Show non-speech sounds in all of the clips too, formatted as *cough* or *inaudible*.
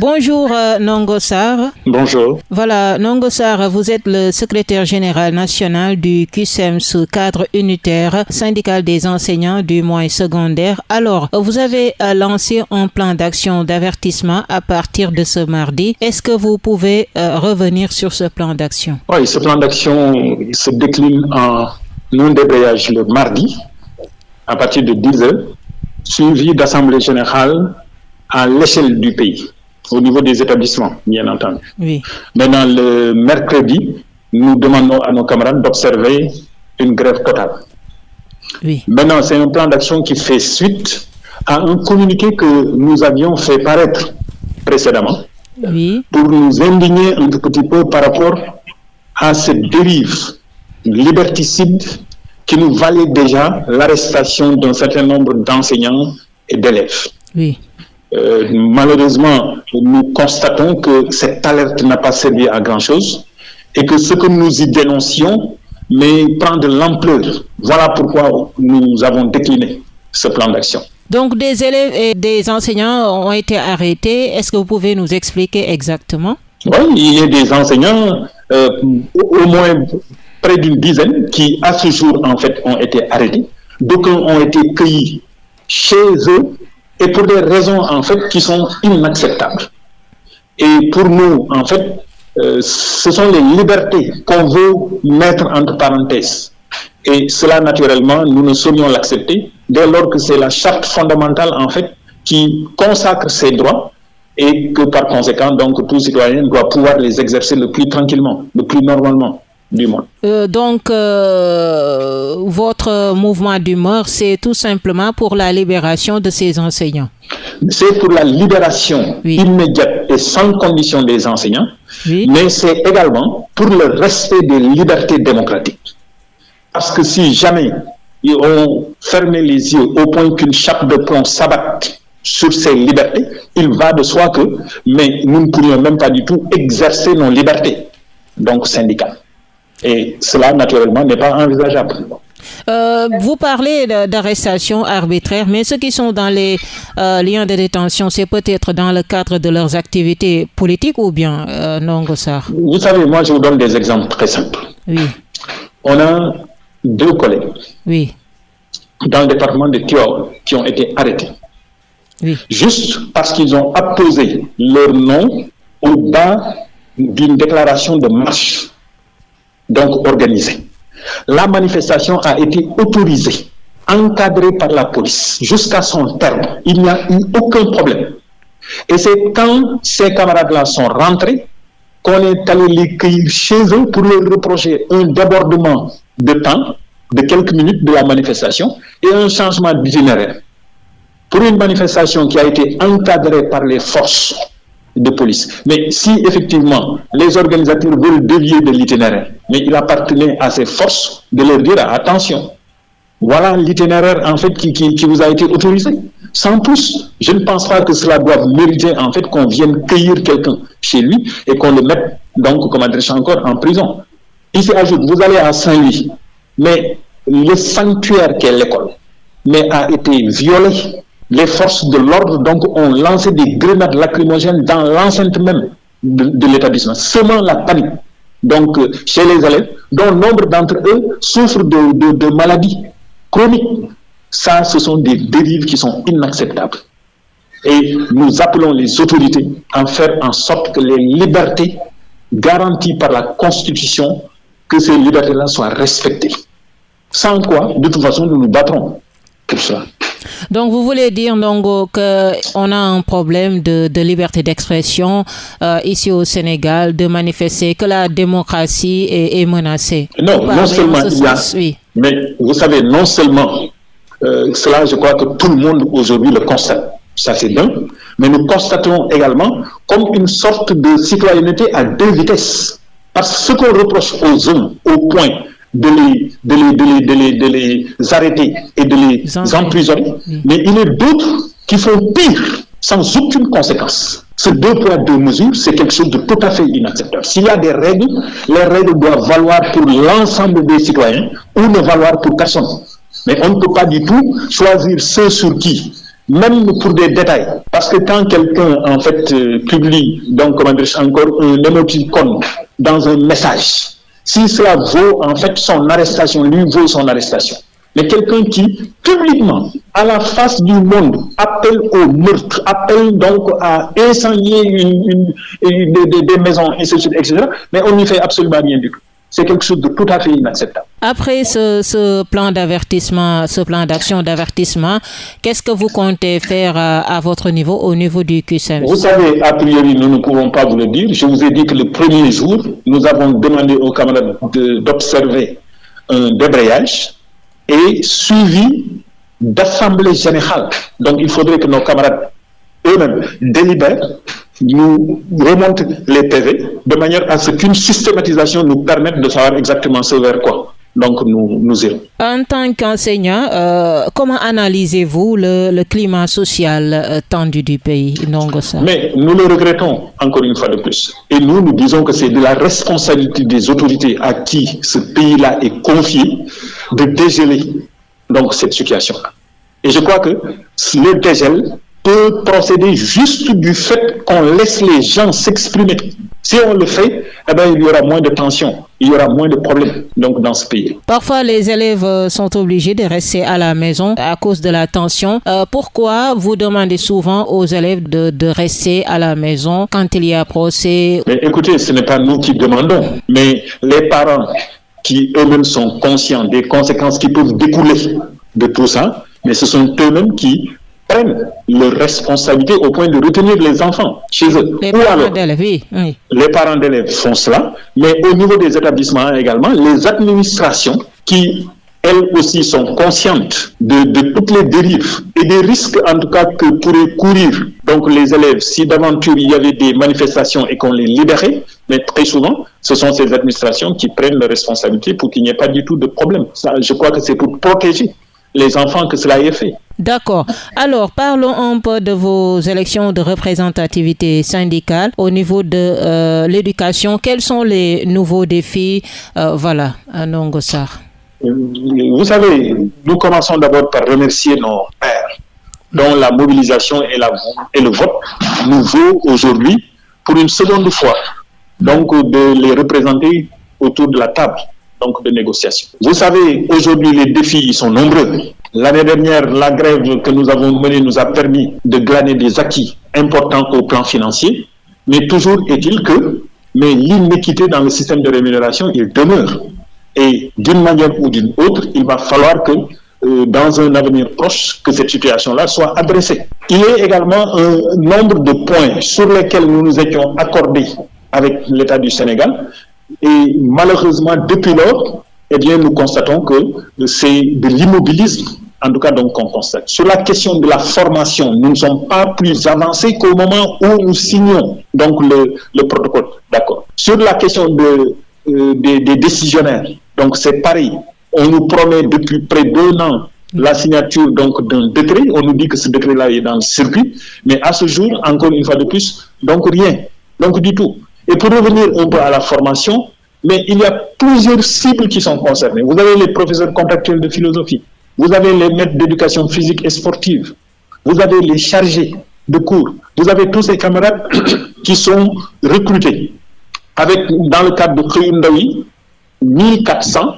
Bonjour euh, Nongosar. Bonjour. Voilà, Nongosar, vous êtes le secrétaire général national du QSEMS, cadre unitaire syndical des enseignants du moyen secondaire. Alors, vous avez euh, lancé un plan d'action d'avertissement à partir de ce mardi. Est-ce que vous pouvez euh, revenir sur ce plan d'action? Oui, ce plan d'action se décline en un débrayage le mardi à partir de 10 heures, suivi d'assemblée générale à l'échelle du pays, au niveau des établissements, bien entendu. Oui. Maintenant, le mercredi, nous demandons à nos camarades d'observer une grève totale. Oui. Maintenant, c'est un plan d'action qui fait suite à un communiqué que nous avions fait paraître précédemment Oui. pour nous indigner un tout petit peu par rapport à cette dérive liberticide qui nous valait déjà l'arrestation d'un certain nombre d'enseignants et d'élèves. Oui. Euh, malheureusement, nous constatons que cette alerte n'a pas servi à grand-chose et que ce que nous y dénoncions mais prend de l'ampleur. Voilà pourquoi nous avons décliné ce plan d'action. Donc, des élèves et des enseignants ont été arrêtés. Est-ce que vous pouvez nous expliquer exactement? Oui, il y a des enseignants, euh, au moins près d'une dizaine, qui à ce jour, en fait, ont été arrêtés. D'aucuns ont été cueillis chez eux et pour des raisons, en fait, qui sont inacceptables. Et pour nous, en fait, euh, ce sont les libertés qu'on veut mettre entre parenthèses. Et cela, naturellement, nous ne saurions l'accepter dès lors que c'est la charte fondamentale, en fait, qui consacre ces droits et que par conséquent, donc, tout citoyen doit pouvoir les exercer le plus tranquillement, le plus normalement du monde. Euh, donc, euh, votre mouvement d'humeur, c'est tout simplement pour la libération de ces enseignants. C'est pour la libération Oui. immédiate et sans condition des enseignants, Oui. mais c'est également pour le respect des libertés démocratiques. Parce que si jamais ils ont fermé les yeux au point qu'une chape de plomb s'abatte sur ces libertés, il va de soi que, mais nous ne pourrions même pas du tout exercer nos libertés, donc syndicales. Et cela, naturellement, n'est pas envisageable. Euh, vous parlez d'arrestations arbitraires, mais ceux qui sont dans les euh, liens de détention, c'est peut-être dans le cadre de leurs activités politiques ou bien euh, non, Gossard? Vous savez, moi, je vous donne des exemples très simples. Oui, On a deux collègues oui, dans le département de Tiaoua qui ont été arrêtés. oui. juste parce qu'ils ont apposé leur nom au bas d'une déclaration de marche, donc organisée. La manifestation a été autorisée, encadrée par la police jusqu'à son terme. Il n'y a eu aucun problème. Et c'est quand ces camarades-là sont rentrés qu'on est allé les cueillir chez eux pour leur reprocher un débordement de temps de quelques minutes de la manifestation et un changement d'itinéraire pour une manifestation qui a été encadrée par les forces de police. Mais si effectivement les organisateurs veulent dévier de l'itinéraire, mais il appartenait à ces forces de leur dire attention, voilà l'itinéraire en fait qui, qui, qui vous a été autorisé. Sans plus, je ne pense pas que cela doive mériter en fait qu'on vienne cueillir quelqu'un chez lui et qu'on le mette donc, comme adresse encore, en prison. Ici ajoute, vous allez à Saint-Louis, mais le sanctuaire qu'est l'école, mais a été violé. Les forces de l'ordre donc ont lancé des grenades lacrymogènes dans l'enceinte même de, l'établissement, semant la panique. Donc euh, chez les élèves, dont nombre d'entre eux souffrent de, de, de maladies chroniques. Ça, ce sont des dérives qui sont inacceptables. Et nous appelons les autorités à faire en sorte que les libertés garanties par la Constitution, que ces libertés-là soient respectées. Sans quoi, de toute façon, nous nous battrons pour cela. Donc, vous voulez dire, Nongo, qu'on a un problème de, de liberté d'expression euh, ici au Sénégal, de manifester, que la démocratie est, est menacée Non, non seulement il y a, oui. mais vous savez, non seulement euh, cela, je crois que tout le monde aujourd'hui le constate, ça c'est d'un, mais nous constatons également comme une sorte de citoyenneté à deux vitesses. Parce que ce qu'on reproche aux uns au point de les, de les, de les, de les, de les arrêter et de les Emprisonner. Oui. mais il y a d'autres qui font pire sans aucune conséquence. Ce deux poids, deux mesures, c'est quelque chose de tout à fait inacceptable. S'il y a des règles, les règles doivent valoir pour l'ensemble des citoyens ou ne valoir pour personne. Mais on ne peut pas du tout choisir ceux sur qui même pour des détails. Parce que quand quelqu'un, en fait, euh, publie, donc, comment dire, encore un émoticône dans un message, si cela vaut, en fait, son arrestation, lui vaut son arrestation. Mais quelqu'un qui, publiquement, à la face du monde, appelle au meurtre, appelle donc à incendier une, des, maisons, etc., mais on n'y fait absolument rien du tout c'est quelque chose de tout à fait inacceptable. Après ce, plan d'avertissement, ce plan d'action d'avertissement, qu'est-ce que vous comptez faire à, votre niveau, au niveau du QSM Vous savez, a priori, nous ne pouvons pas vous le dire. Je vous ai dit que le premier jour, nous avons demandé aux camarades d'observer un débrayage et suivi d'assemblée générale. Donc, il faudrait que nos camarades eux-mêmes délibèrent nous remontent les PV de manière à ce qu'une systématisation nous permette de savoir exactement ce vers quoi. Donc nous, nous irons. En tant qu'enseignant, euh, comment analysez-vous le, climat social euh, tendu du pays Mais nous le regrettons encore une fois de plus. Et nous, nous disons que c'est de la responsabilité des autorités à qui ce pays-là est confié de dégeler donc cette situation-là. Et je crois que le dégel peut procéder juste du fait qu'on laisse les gens s'exprimer. Si on le fait, eh ben, il y aura moins de tensions, il y aura moins de problèmes donc, dans ce pays. Parfois, les élèves euh, sont obligés de rester à la maison à cause de la tension. Euh, pourquoi vous demandez souvent aux élèves de, de, rester à la maison quand il y a procès? Mais Écoutez, ce n'est pas nous qui demandons, mais les parents qui eux-mêmes sont conscients des conséquences qui peuvent découler de tout ça, mais ce sont eux-mêmes qui prennent leurs responsabilités au point de retenir les enfants chez eux. Les parents d'élèves, oui, Les parents d'élèves font cela, mais au niveau des établissements également, les administrations qui elles aussi sont conscientes de, toutes les dérives et des risques en tout cas que pourraient courir donc les élèves si d'aventure il y avait des manifestations et qu'on les libérait, mais très souvent ce sont ces administrations qui prennent leurs responsabilités pour qu'il n'y ait pas du tout de problème. Ça, je crois que c'est pour protéger les enfants que cela est fait. D'accord. Alors, parlons un peu de vos élections de représentativité syndicale au niveau de euh, l'éducation. Quels sont les nouveaux défis euh, Voilà, à Nongossar. Vous savez, nous commençons d'abord par remercier nos pères, dont la mobilisation et, la, le vote nous vaut aujourd'hui pour une seconde fois, donc de les représenter autour de la table donc de négociation. Vous savez, aujourd'hui, les défis sont nombreux. L'année dernière, la grève que nous avons menée nous a permis de glaner des acquis importants au plan financier, mais toujours est-il que mais l'inéquité dans le système de rémunération, il demeure. Et d'une manière ou d'une autre, il va falloir que euh, dans un avenir proche, que cette situation-là soit adressée. Il y a également un nombre de points sur lesquels nous nous étions accordés avec l'État du Sénégal, et malheureusement, depuis lors, eh bien, nous constatons que c'est de l'immobilisme, en tout cas, donc, qu'on constate. Sur la question de la formation, nous ne sommes pas plus avancés qu'au moment où nous signons donc le, le protocole. D'accord. Sur la question de, euh, des, des, décisionnaires, donc c'est pareil. On nous promet depuis près d'un an la signature donc d'un décret. On nous dit que ce décret-là est dans le circuit, mais à ce jour, encore une fois de plus, donc rien, donc du tout. Et pour revenir un peu à la formation, mais il y a plusieurs cibles qui sont concernées. Vous avez les professeurs contractuels de philosophie, vous avez les maîtres d'éducation physique et sportive, vous avez les chargés de cours, vous avez tous ces camarades *coughs* qui sont recrutés avec, dans le cadre de Khayundawi, 1400,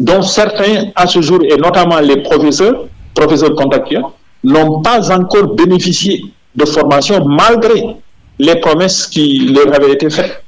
dont certains à ce jour, et notamment les professeurs, professeurs contractuels, n'ont pas encore bénéficié de formation malgré les promesses qui leur avaient été faites.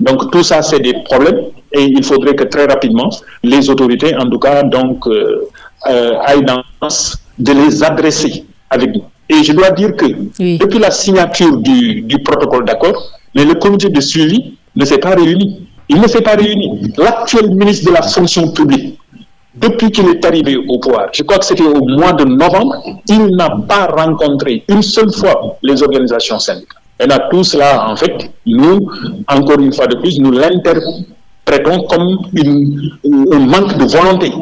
Donc tout ça, c'est des problèmes et il faudrait que très rapidement, les autorités, en tout cas, donc, euh, aillent dans de les adresser avec nous. Et je dois dire que depuis la signature du, du protocole d'accord, le comité de suivi ne s'est pas réuni. Il ne s'est pas réuni. L'actuel ministre de la fonction publique, depuis qu'il est arrivé au pouvoir, je crois que c'était au mois de novembre, il n'a pas rencontré une seule fois les organisations syndicales. Et à tout cela, en fait, nous, encore une fois de plus, nous l'interprétons comme un manque de volonté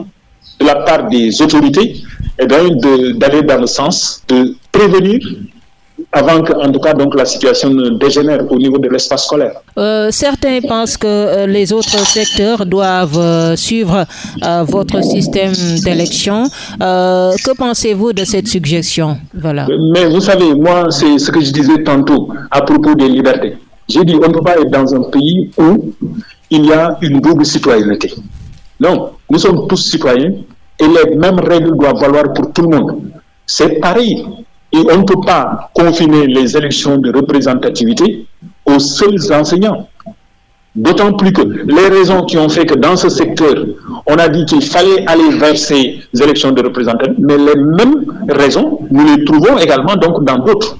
de la part des autorités et d'aller dans le sens de prévenir avant que, en tout cas, donc la situation ne dégénère au niveau de l'espace scolaire. Euh, certains pensent que euh, les autres secteurs doivent euh, suivre votre système d'élection. que pensez-vous de cette suggestion? Voilà. Mais vous savez, moi, c'est ce que je disais tantôt à propos des libertés. J'ai dit, on ne peut pas être dans un pays où il y a une double citoyenneté. Non, nous sommes tous citoyens et les mêmes règles doivent valoir pour tout le monde. C'est pareil. Et on ne peut pas confiner les élections de représentativité aux seuls enseignants. D'autant plus que les raisons qui ont fait que dans ce secteur, on a dit qu'il fallait aller vers ces élections de représentativité, mais les mêmes raisons, nous les trouvons également donc dans d'autres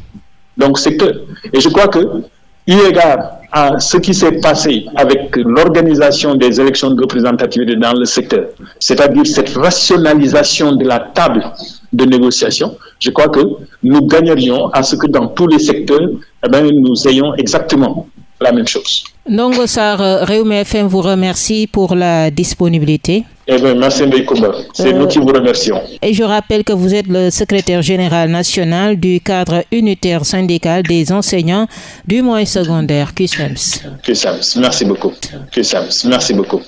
secteurs. Et je crois que, eu égard à ce qui s'est passé avec l'organisation des élections de représentativité dans le secteur, c'est-à-dire cette rationalisation de la table de négociation, je crois que nous gagnerions à ce que dans tous les secteurs, eh nous ayons exactement la même chose. Nongo Sar, Réume FM vous remercie pour la disponibilité. Eh bien, merci C'est nous qui vous remercions. Et je rappelle que vous êtes le secrétaire général national du cadre unitaire syndical des enseignants du moyen secondaire QSEMS. QSEMS, merci beaucoup. QSEMS, merci beaucoup.